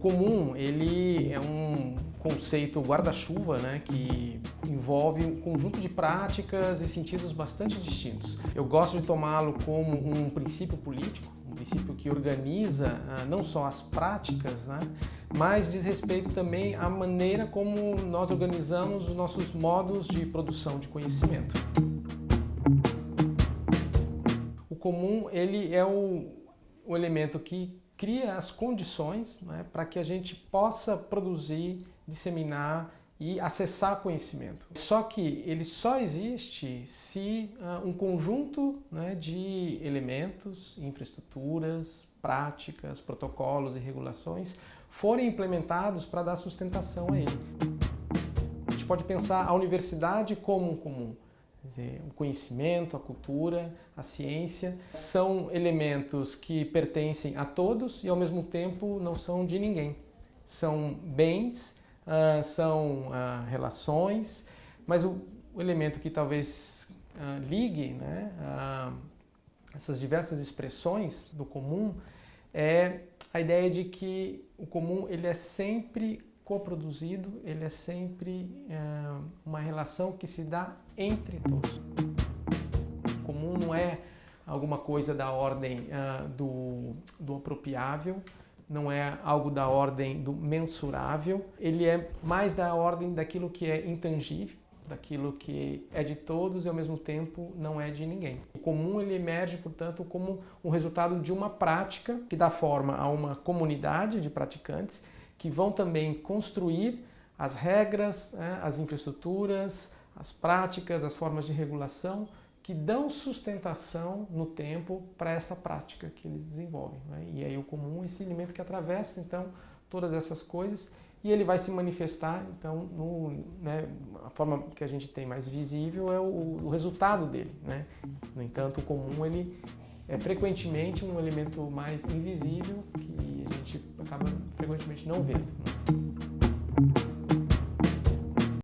Comum, ele é um conceito guarda-chuva, né, que envolve um conjunto de práticas e sentidos bastante distintos. Eu gosto de tomá-lo como um princípio político, um princípio que organiza ah, não só as práticas, né, mas diz respeito também à maneira como nós organizamos os nossos modos de produção de conhecimento. O comum, ele é o, o elemento que cria as condições né, para que a gente possa produzir, disseminar e acessar conhecimento. Só que ele só existe se uh, um conjunto né, de elementos, infraestruturas, práticas, protocolos e regulações forem implementados para dar sustentação a ele. A gente pode pensar a universidade como um comum. Dizer, o conhecimento, a cultura, a ciência são elementos que pertencem a todos e ao mesmo tempo não são de ninguém. São bens, uh, são uh, relações, mas o, elemento que talvez uh, ligue né, essas diversas expressões do comum é a ideia de que o comum ele é sempre coproduzido, ele é sempre é, uma relação que se dá entre todos. O comum não é alguma coisa da ordem uh, do, do apropriável, não é algo da ordem do mensurável, ele é mais da ordem daquilo que é intangível, daquilo que é de todos e ao mesmo tempo não é de ninguém. O comum ele emerge, portanto, como um resultado de uma prática que dá forma a uma comunidade de praticantes que vão também construir as regras, né, as infraestruturas, as práticas, as formas de regulação que dão sustentação no tempo para essa prática que eles desenvolvem. Né? E aí o comum é esse elemento que atravessa então todas essas coisas e ele vai se manifestar então no, né, a forma que a gente tem mais visível é o, o resultado dele. Né? No entanto, o comum ele é frequentemente um elemento mais invisível que a gente acaba frequentemente não vendo. Né?